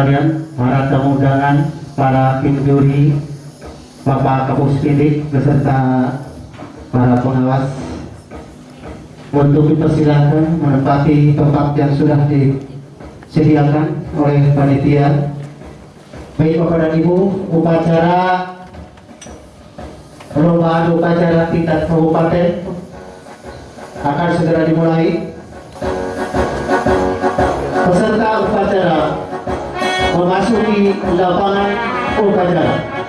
sekalian, para tamu undangan, para tim juri, Bapak Kapuspindik beserta para pengawas untuk dipersilakan menempati tempat yang sudah disediakan oleh panitia. Baik Bapak dan Ibu, upacara perlombaan upacara tingkat kabupaten akan segera dimulai. Peserta upacara memasuki lapangan upacara.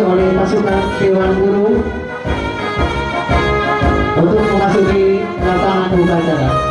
Oleh pasukan Dewan Guru untuk memasuki lapangan upacara.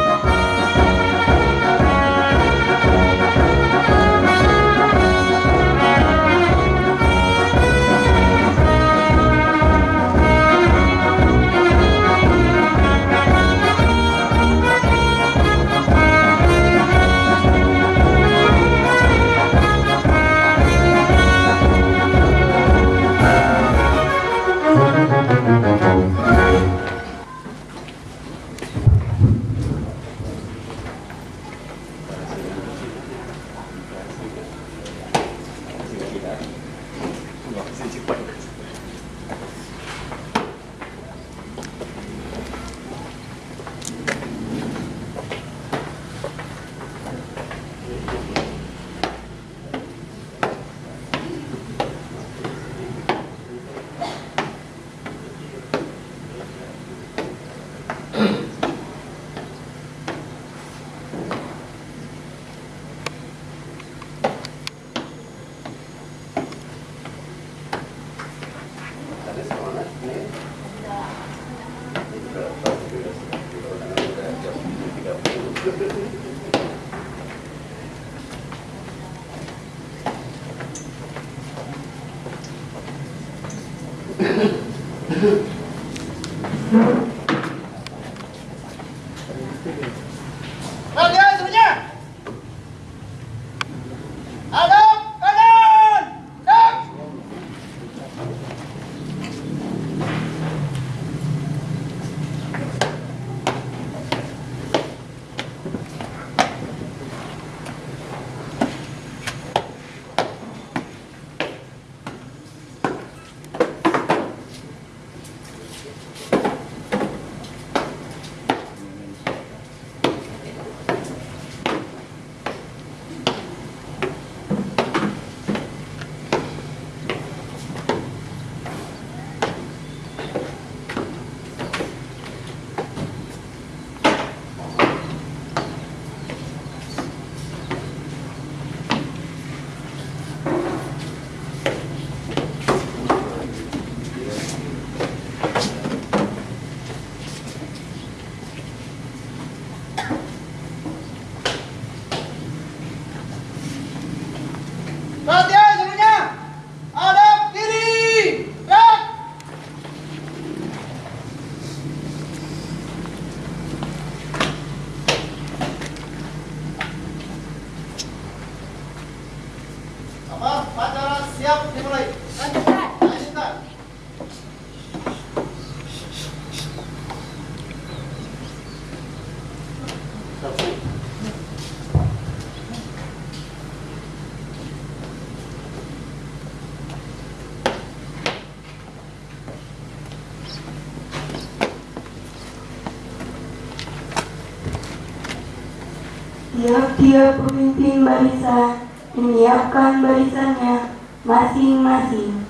Tiap-tiap pemimpin barisan menyiapkan barisannya masing-masing.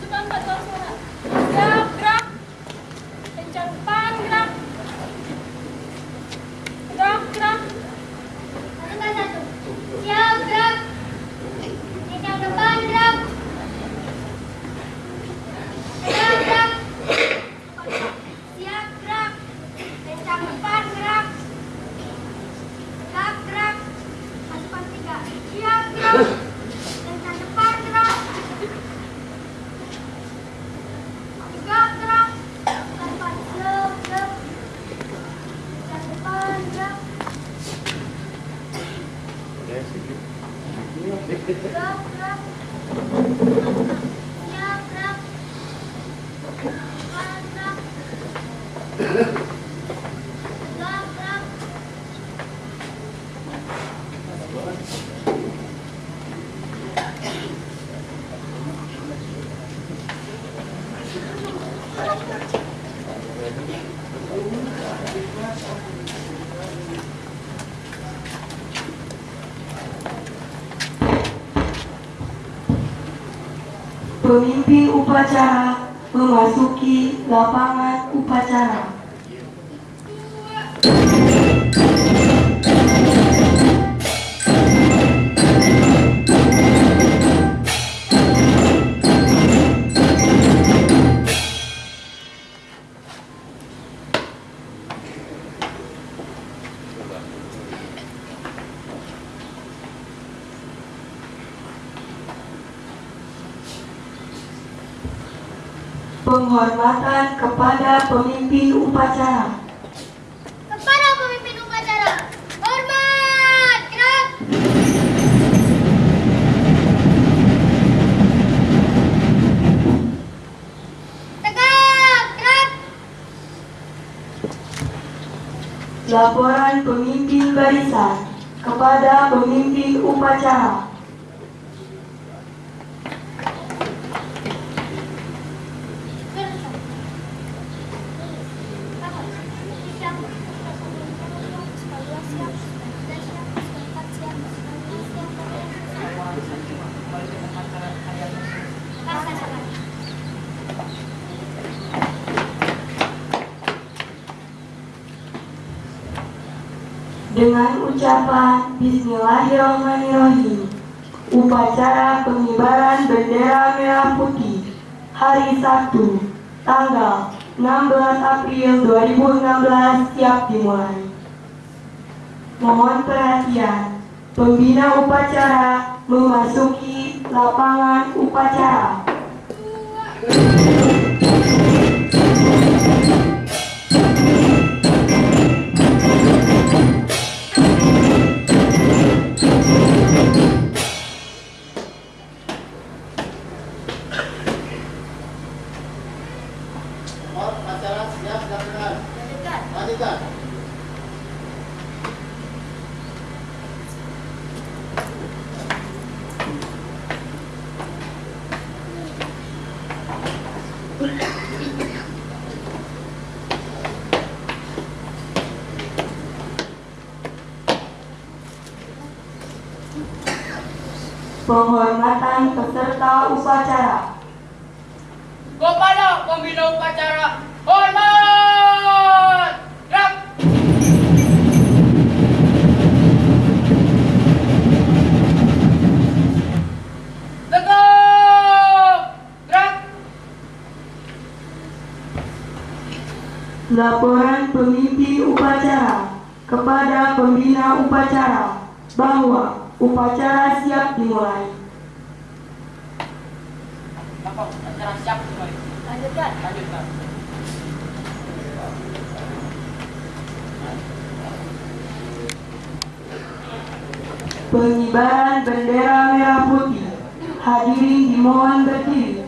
Depan Pak Tuan suara. Gerak, gerak. Kencang depan, gerak. Gerak, gerak. Satu satu. Siap gerak. Kencang depan gerak. Gerak gerak. Siap gerak. Kencang depan gerak. Gerak gerak. Masukkan tiga. Siap gerak. Kencang depan gerak. Gerak gerak. Depan slow slow. Kencang depan gerak. Gerak, gerak. Siap, gerak. Depan, gerak. Gerak, gerak. Pemimpin upacara memasuki lapangan upacara. Upacara. Kepada pemimpin upacara. Hormat, gerak. Tegak, gerak. Laporan pemimpin barisan kepada pemimpin upacara. Dengan ucapan Bismillahirrahmanirrahim. Upacara pengibaran bendera merah putih Hari Sabtu Tanggal 16 April 2016 siap dimulai. Mohon perhatian Pembina upacara memasuki lapangan upacara Laporan pemimpin upacara kepada pembina upacara bahwa upacara siap dimulai. Bapak, acara siap kembali. Lanjutkan. Lanjutkan. Pengibaran bendera merah putih. Hadirin dimohon berdiri.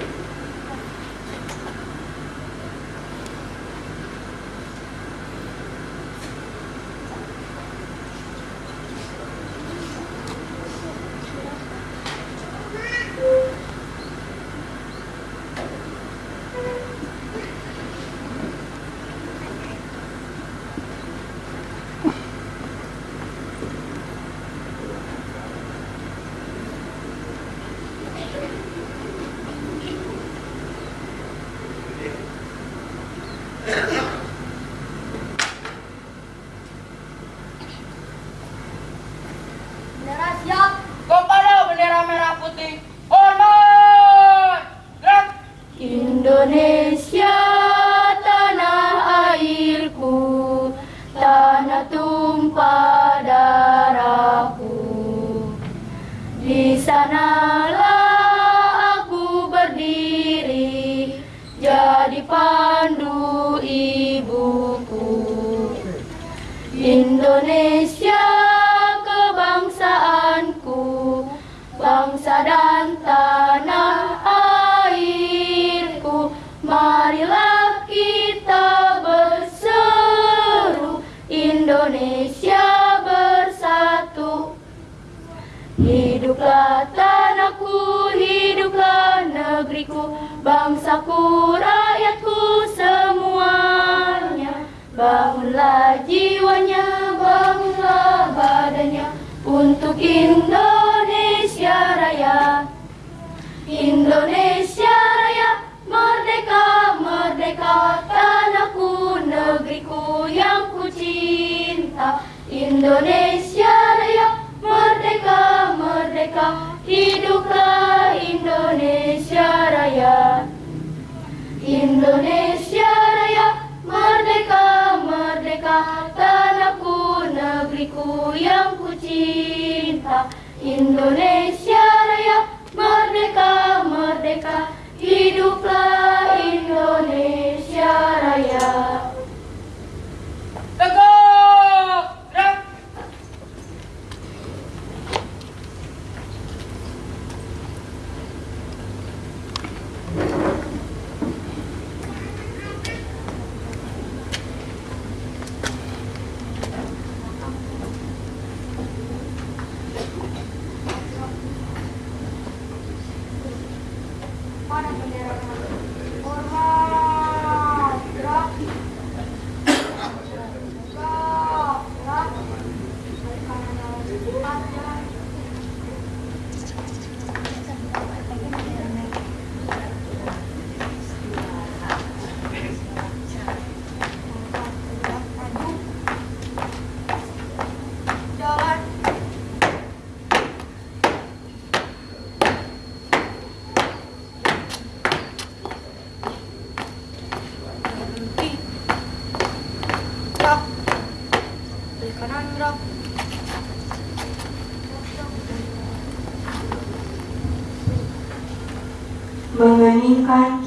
Bangsaku, rakyatku semuanya. Bangunlah jiwanya, bangunlah badannya Untuk Indonesia Raya. Indonesia Raya Merdeka, merdeka Tanahku, negeriku yang ku cinta. Indonesia Raya Merdeka, merdeka Hiduplah Indonesia Raya Indonesia Raya Merdeka, merdeka Tanahku, negeriku yang ku cinta Indonesia Raya Merdeka, merdeka Hiduplah Indonesia Raya Tegak! Gerak! Mana bendera Hormat Gerak Gerak Gerak Balik kanan lawan cepat jalan Maju Jalan berhenti gerak balik kanan gerak mengeningkan kita.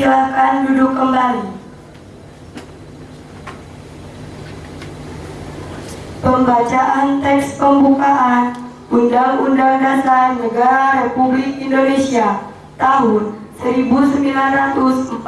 Disilakan duduk kembali. Pembacaan teks pembukaan Undang-Undang Dasar Negara Republik Indonesia tahun 1945.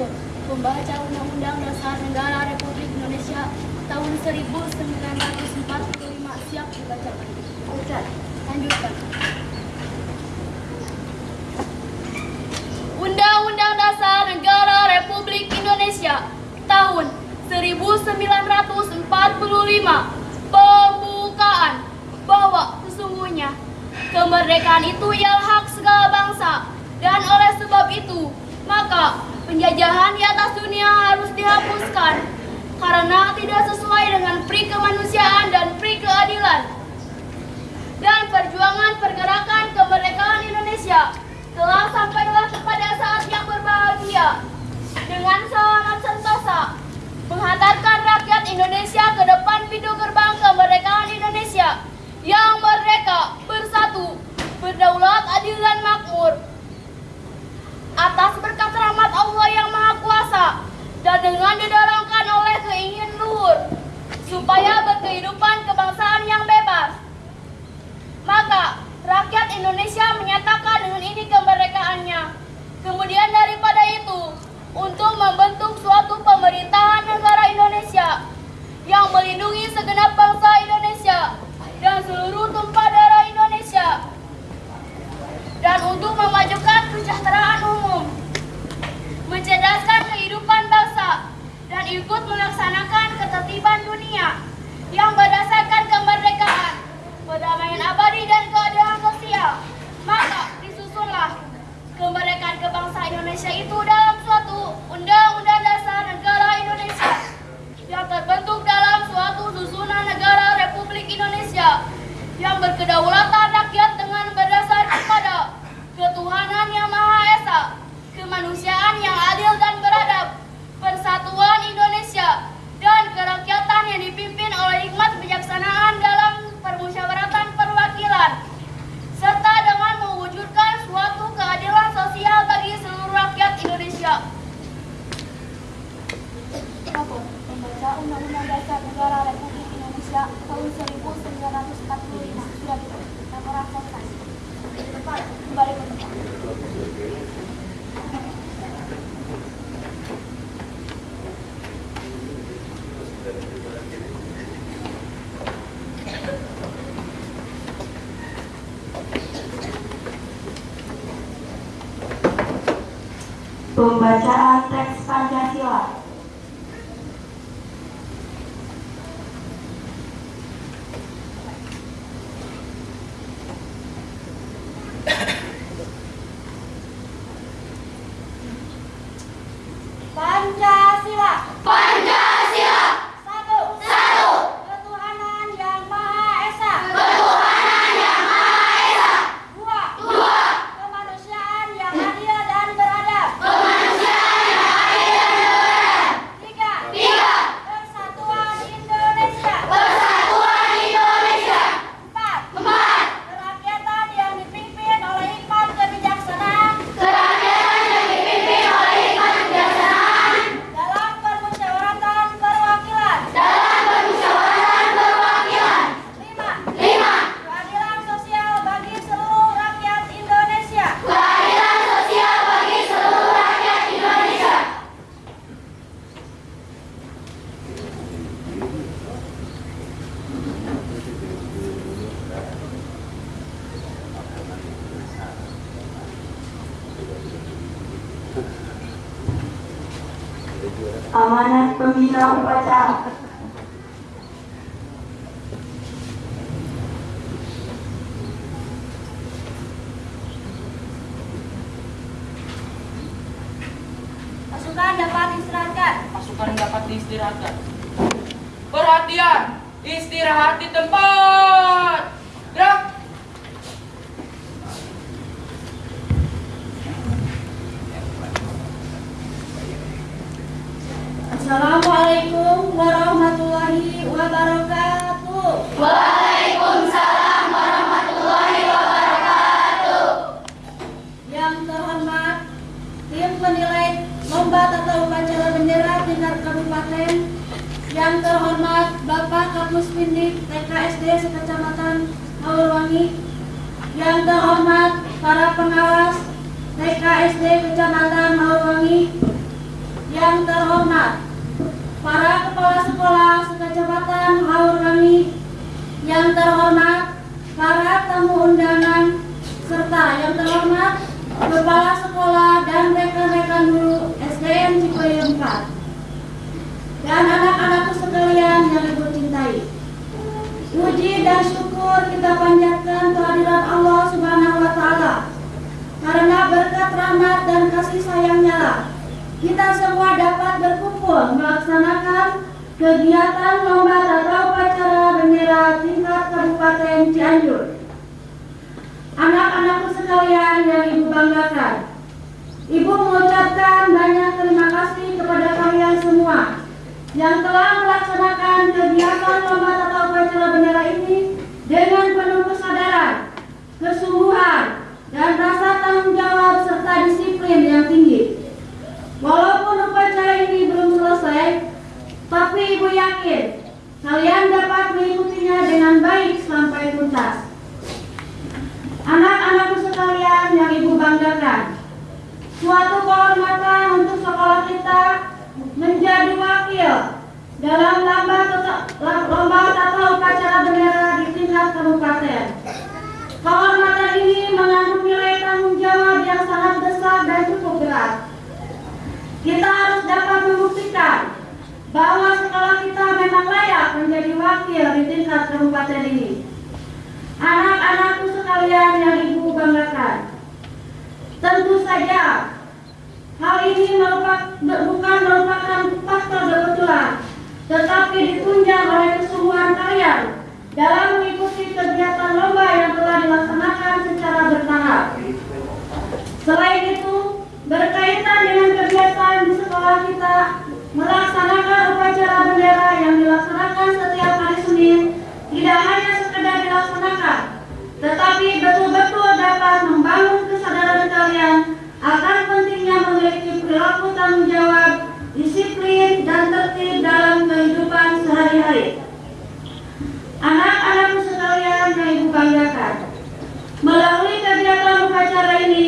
Satu. Membaca Undang-Undang Dasar Negara Republik Indonesia tahun 1945 siap dibacakan. Ustaz, lanjutkan. Undang-Undang Dasar Negara Republik Indonesia tahun 1945 bahwa sesungguhnya kemerdekaan itu ialah hak segala bangsa. Dan oleh sebab itu maka penjajahan di atas dunia harus dihapuskan. Karena tidak sesuai dengan pri kemanusiaan dan pri keadilan. Dan perjuangan pergerakan kemerdekaan Indonesia telah sampailah kepada saat yang berbahagia dengan sangat sentosa menghantarkan rakyat Indonesia ke depan pintu gerbang kemerdekaan Indonesia yang merdeka, bersatu, berdaulat, adil dan makmur. Atas berkat rahmat Allah yang Maha Kuasa dan dengan didorongkan oleh keinginan luhur supaya berkehidupan kebangsaan yang bebas. Maka rakyat Indonesia menyatakan dengan ini kemerdekaannya. Kemudian daripada itu, untuk membentuk suatu pemerintahan negara Indonesia yang melindungi segenap bangsa Indonesia dan seluruh tumpah darah Indonesia dan untuk memajukan kesejahteraan umum, mencerdaskan kehidupan bangsa dan ikut melaksanakan ketertiban dunia yang berdasarkan kemerdekaan, perdamaian abadi dan keadilan Pasukan dapat istirahatkan. Pasukan dapat diistirahatkan. Perhatian, istirahat di tempat. Gerak. Assalamualaikum Yang terhormat Bapak Kapus Pindik TKSD Sekecamatan Haurwangi. Yang terhormat para pengawas TKSD Kecamatan Haurwangi. Yang terhormat para kepala sekolah sekecamatan Haurwangi, yang terhormat para tamu undangan, serta yang terhormat kepala sekolah dan rekan-rekan guru SDN Cipayung 4 dan anak-anakku sekalian yang ibu cintai. Puji dan syukur kita panjatkan kehadiran Allah Subhanahu wa taala. Karena berkat rahmat dan kasih sayangnya lah, kita semua dapat berkumpul melaksanakan kegiatan lomba tata upacara bendera tingkat Kabupaten Cianjur. Anak-anakku sekalian yang Ibu banggakan, Ibu mengucapkan banyak terima kasih kepada kalian semua yang telah melaksanakan kegiatan lomba tata upacara bendera ini dengan penuh kesadaran, kesungguhan, dan rasa tanggung jawab serta disiplin yang tinggi. Walaupun upacara ini belum selesai, tapi Ibu yakin kalian dapat mengikutinya dengan baik sampai tuntas. Anak-anakku sekalian yang Ibu banggakan, suatu kehormatan untuk sekolah kita menjadi wakil dalam lomba lomba tata upacara bendera di tingkat kabupaten. Kehormatan ini mengandung nilai tanggung jawab yang sangat besar dan cukup berat. Kita harus dapat membuktikan bahwa sekolah kita memang layak menjadi wakil di tingkat kabupaten ini. Anak-anakku sekalian yang ibu banggakan, tentu saja hal ini merupakan, bukan merupakan faktor kebetulan, tetapi ditunjang oleh kesungguhan kalian dalam mengikuti kegiatan lomba yang telah dilaksanakan secara bertahap. Selain itu, berkaitan dengan kegiatan di sekolah kita melaksanakan upacara bendera yang dilaksanakan setiap hari Senin tidak hanya sekedar dilaksanakan, tetapi betul-betul dapat membangun kesadaran kalian akan pentingnya memiliki perilaku tanggung jawab, disiplin, dan tertib dalam kehidupan sehari-hari. Anak-anakku sekalian yang ibu banggakan, melalui kegiatan upacara ini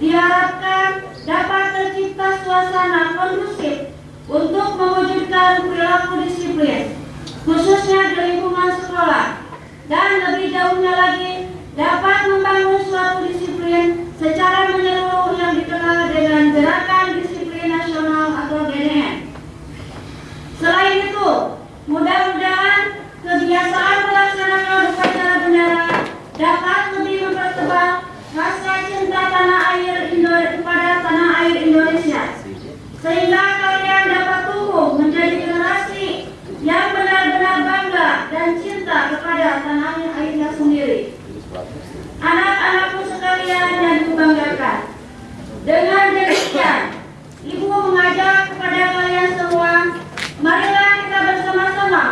diharapkan dapat tercipta suasana kondusif untuk mewujudkan perilaku disiplin, khususnya di lingkungan sekolah, dan lebih jauhnya lagi dapat membangun suatu disiplin secara menyeluruh yang dikenal dengan Gerakan Disiplin Nasional atau GDN. Selain itu, mudah-mudahan kebiasaan melaksanakan upacara bendera dapat lebih mempertebal rasa cinta tanah air Indonesia kepada tanah air Indonesia sehingga kalian dapat tumbuh menjadi generasi yang benar-benar bangga dan cinta kepada tanah airnya sendiri. Anak-anakku sekalian yang dibanggakan, dengan demikian, Ibu mengajak kepada kalian semua, marilah kita bersama-sama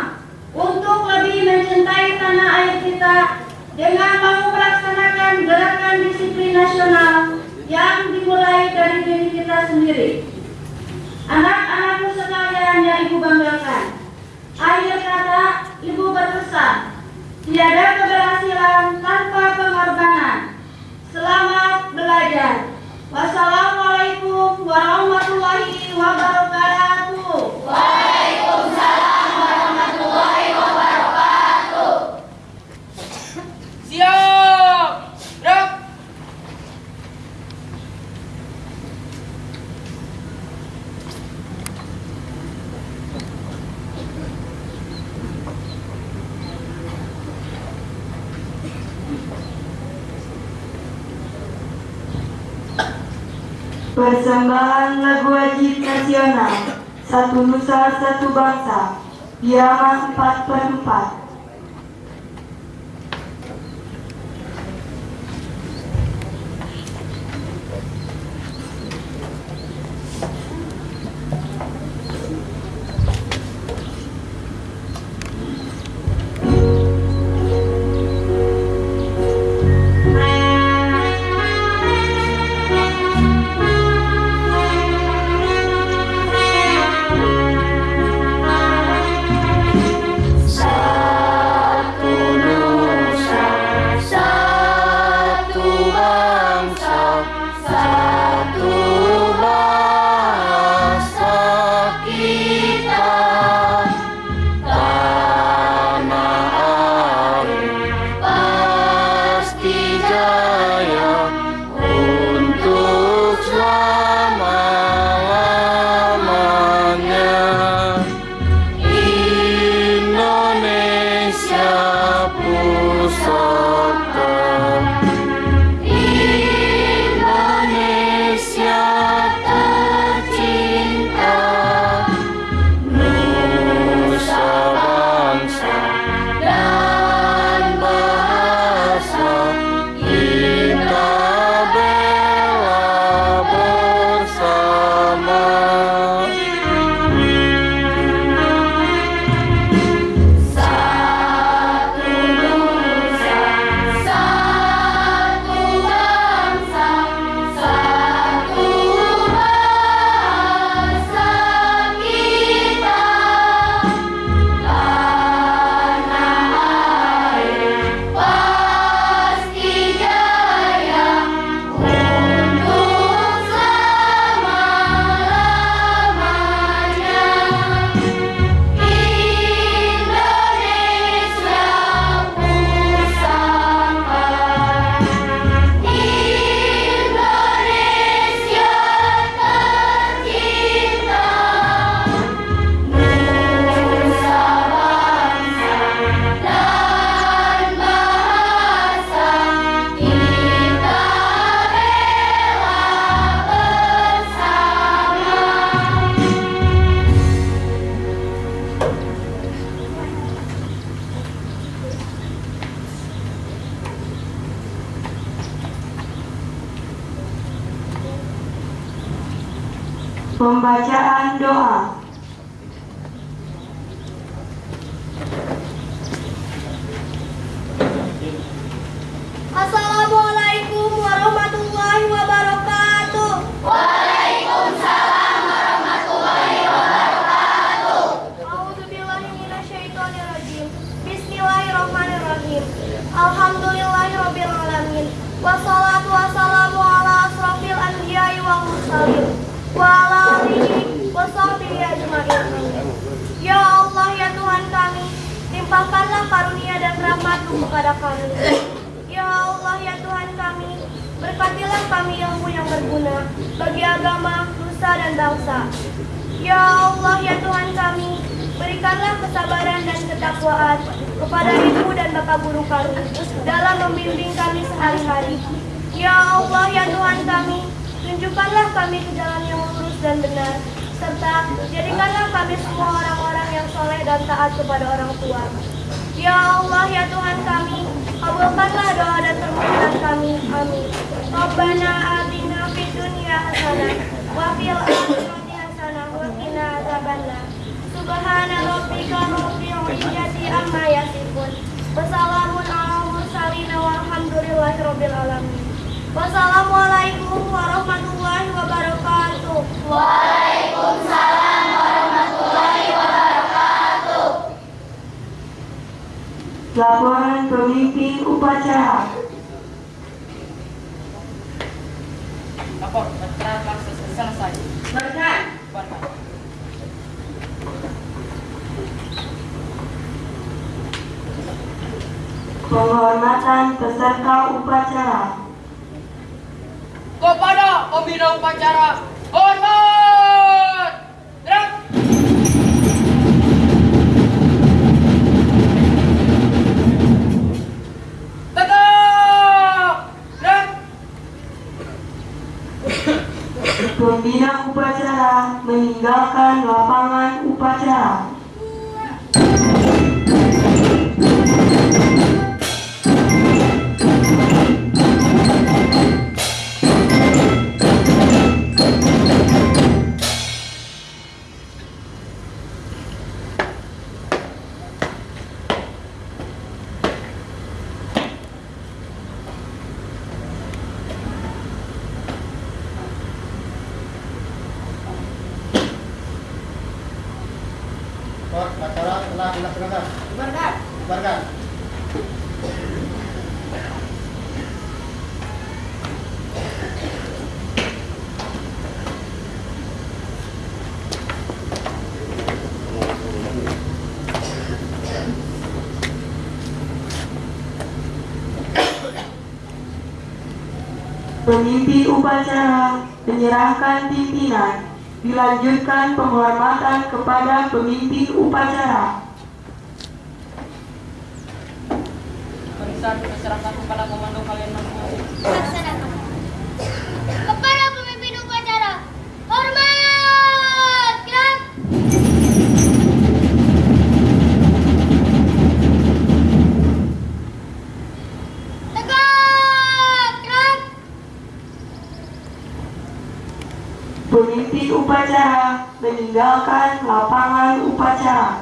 untuk lebih mencintai tanah air kita dengan mau melaksanakan gerakan disiplin nasional yang dimulai dari diri kita sendiri. Anak-anakku sekalian yang ibu banggakan, akhir kata ibu berpesan, tiada keberhasilan tanpa pengorbanan. Selamat belajar. Wassalamualaikum warahmatullahi wabarakatuh. Persembahan lagu wajib nasional Satu Nusa Satu Bangsa Irama 4 per 4 ketakwaan kepada ibu dan bapak guru kami dalam membimbing kami sehari-hari. Ya Allah ya Tuhan kami, tunjukkanlah kami ke jalan yang lurus dan benar, serta jadikanlah kami semua orang-orang yang soleh dan taat kepada orang tua. Ya Allah ya Tuhan kami, kabulkanlah doa dan permohonan kami. Amin. Rabbana atina fid dunya hasanah wa fil akhirati hasanah wa qina adzabannar. Subhana rabbika rabbil izzati amma yasifun. Wassalamun ala mursalin walhamdulillahi rabbil alamin. Wassalamualaikum warahmatullahi wabarakatuh. Waalaikumsalam warahmatullahi wabarakatuh. Laporan pemimpin upacara. Lapor, acara telah selesai. Berkat. Bubarkan. Penghormatan peserta upacara. Kepada pembina upacara, hormat! Gerak! Gerak! Pembina upacara meninggalkan lapangan upacara. Pemimpin upacara menyerahkan pimpinan. Dilanjutkan penghormatan kepada pemimpin upacara. Barisan diserahkan kepada komando kalian masing-masing. Laksanakan. Kepada pemimpin upacara, hormat! Gerak! Tegak! Gerak! Pemimpin upacara meninggalkan lapangan upacara.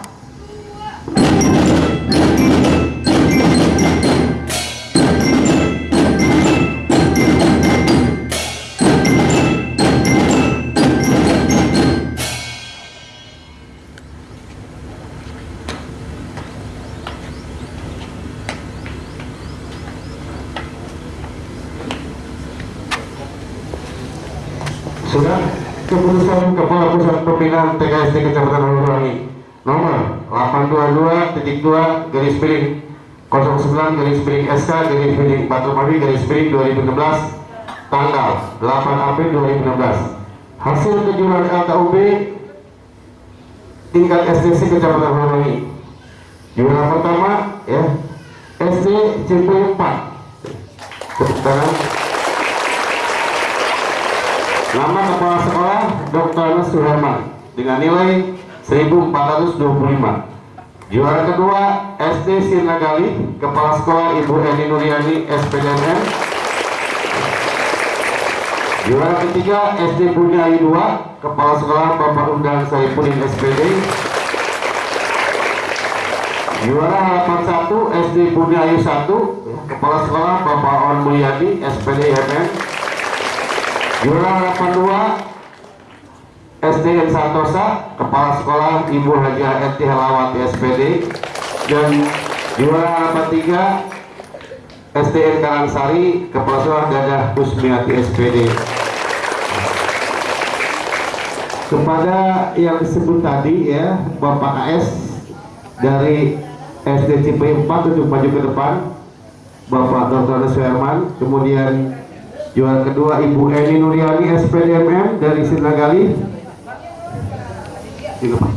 Pembinaan TKSD Kecamatan Hulurangi nomor 822.2 garis miring. 09 garis miring SK garis miring 4 Romawi garis miring 2016 tanggal 8 April 2016 hasil kejuaraan LKUB tingkat SDC Kecamatan Hulurangi juara pertama ya SD Cipuy 4 tepuk tangan. Nama kepala sekolah Dr. Suherman dengan nilai 1425. Juara kedua SD Sirnagali, Kepala Sekolah Ibu Eni Nuriani SPDMN Juara ketiga SD Ayu 2, Kepala Sekolah Bapak Undang Saipudin SPD. Juara harapan 1 SD Ayu 1, Kepala Sekolah Bapak On Mulyadi SPD. Juara harapan 2 SDN Santosa, Kepala Sekolah Ibu Haji Eti Helawati SPD. Dan juara harapan 3 SDN Karangsari, Kepala Sekolah Dadah Kusmiati SPD. Kepada yang disebut tadi ya, Bapak KS dari SD Cipayung 4 untuk maju ke depan, Bapak Dr. Suherman, kemudian juara kedua Ibu Eni Nuriani SPDMM dari Sinagali. Lupa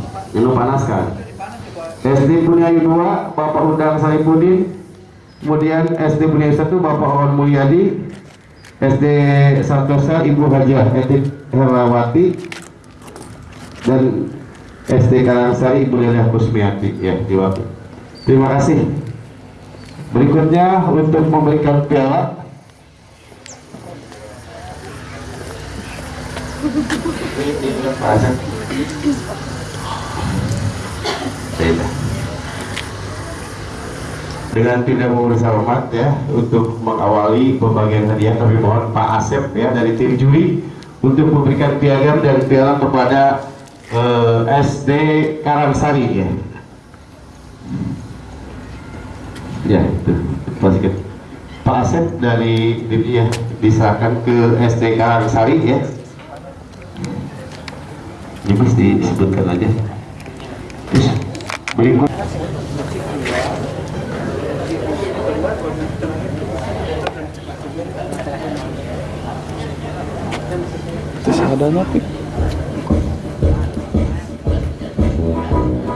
panaskan. SD Buniayu 2, Bapak Undang Saipudin, kemudian SD Buniayu 1 Bapak Awan Mulyadi SD Santosa Ibu Hajah Etik Herawati dan SD Karangsari Ibu Lelah Kusmiati ya diwakil. Terima kasih. Berikutnya untuk memberikan piala Dengan tidak mengurus hormat ya untuk mengawali pembagian hadiah kami mohon Pak Asep ya dari tim juri untuk memberikan piagam dan piala kepada eh, SD Karangsari ya. Ya itu. Masih Pak Asep dari ya diserahkan ke SD Karangsari ya. Ini mesti disebutkan aja. Terus, berikut ada.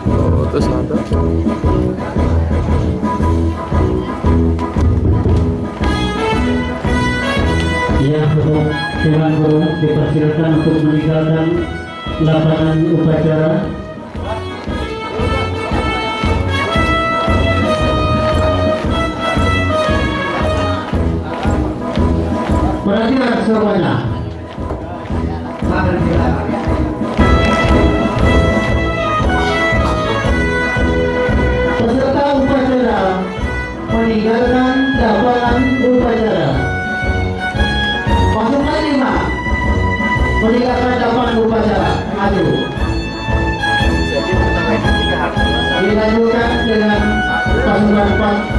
Oh, terus ada. Ya, untuk Dewan Guru dipersilakan untuk meninggalkan lapangan upacara. Semuanya. Peserta upacara meninggalkan lapangan upacara. Pasukan lima meninggalkan lapangan upacara. Maju. Dilanjutkan dengan pasukan empat